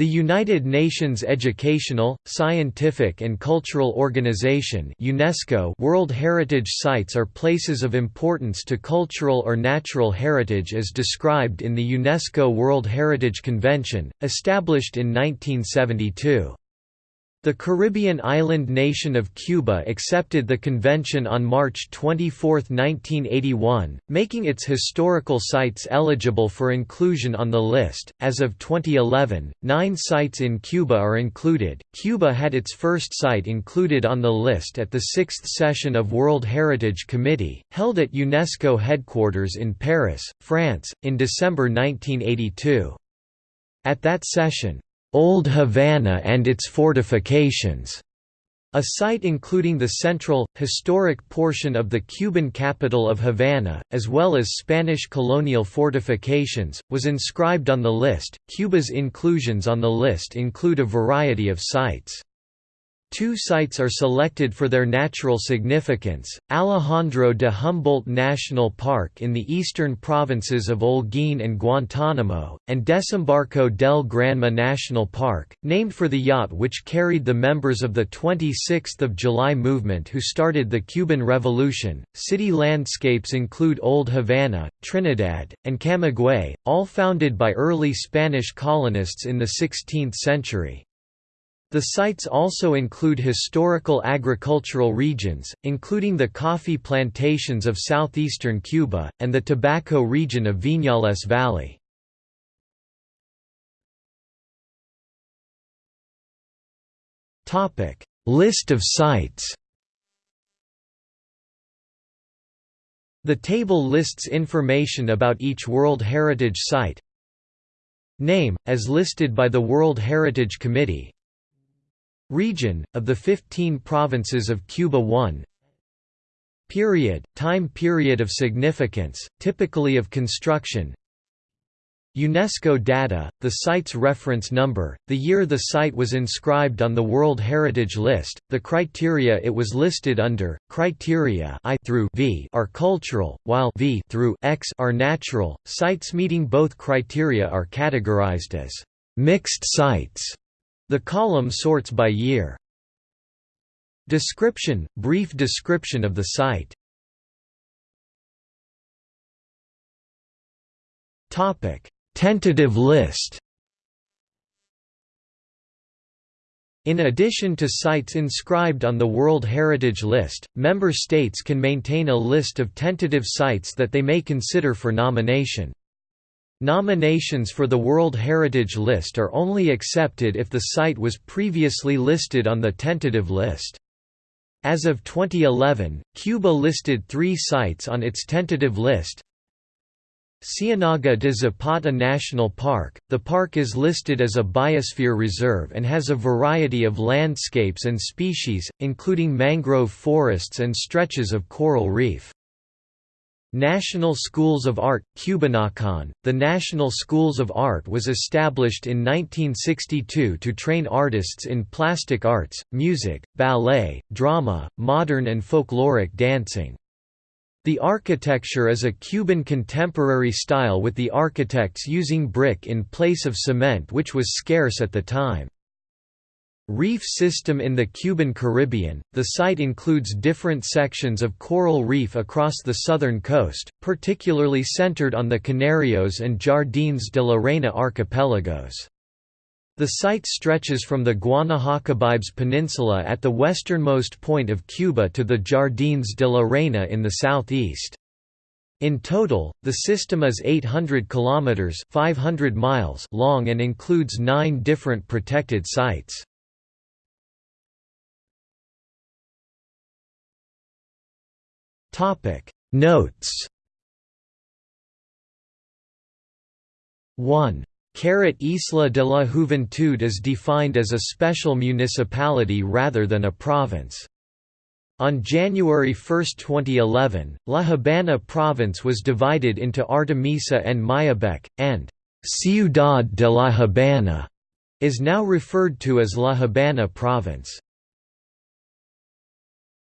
The United Nations Educational, Scientific and Cultural Organization UNESCO World Heritage Sites are places of importance to cultural or natural heritage as described in the UNESCO World Heritage Convention, established in 1972. The Caribbean island nation of Cuba accepted the convention on March 24, 1981, making its historical sites eligible for inclusion on the list. As of 2011, nine sites in Cuba are included. Cuba had its first site included on the list at the sixth session of World Heritage Committee, held at UNESCO headquarters in Paris, France, in December 1982. At that session, Old Havana and its fortifications, a site including the central, historic portion of the Cuban capital of Havana, as well as Spanish colonial fortifications, was inscribed on the list. Cuba's inclusions on the list include a variety of sites. Two sites are selected for their natural significance, Alejandro de Humboldt National Park in the eastern provinces of Holguín and Guantánamo, and Desembarco del Granma National Park, named for the yacht which carried the members of the 26th of July movement who started the Cuban Revolution. City landscapes include Old Havana, Trinidad, and Camagüey, all founded by early Spanish colonists in the 16th century. The sites also include historical agricultural regions, including the coffee plantations of southeastern Cuba, and the tobacco region of Viñales Valley. List of sites The table lists information about each World Heritage Site Name, as listed by the World Heritage Committee Region, of the 15 provinces of Cuba. 1 Period, time period of significance, typically of construction. UNESCO data, the site's reference number, the year the site was inscribed on the World Heritage List, the criteria it was listed under, criteria I through V are cultural, while V through X are natural. Sites meeting both criteria are categorized as mixed sites the column sorts by year. Description – Brief description of the site Tentative list In addition to sites inscribed on the World Heritage List, member states can maintain a list of tentative sites that they may consider for nomination. Nominations for the World Heritage List are only accepted if the site was previously listed on the tentative list. As of 2011, Cuba listed three sites on its tentative list. Ciénaga de Zapata National Park – The park is listed as a biosphere reserve and has a variety of landscapes and species, including mangrove forests and stretches of coral reef. National Schools of Art, Cubanacan. The National Schools of Art was established in 1962 to train artists in plastic arts, music, ballet, drama, modern and folkloric dancing. The architecture is a Cuban contemporary style with the architects using brick in place of cement which was scarce at the time. Reef system in the Cuban Caribbean, the site includes different sections of coral reef across the southern coast, particularly centered on the Canarreos and Jardines de la Reina archipelagos. The site stretches from the Guanahacabibes Peninsula at the westernmost point of Cuba to the Jardines de la Reina in the southeast. In total, the system is 800 kilometers (500 miles) long and includes 9 different protected sites. Topic Notes 1. Caret Isla de la Juventud is defined as a special municipality rather than a province. On January 1, 2011, La Habana province was divided into Artemisa and Mayabeque, and Ciudad de la Habana is now referred to as La Habana province.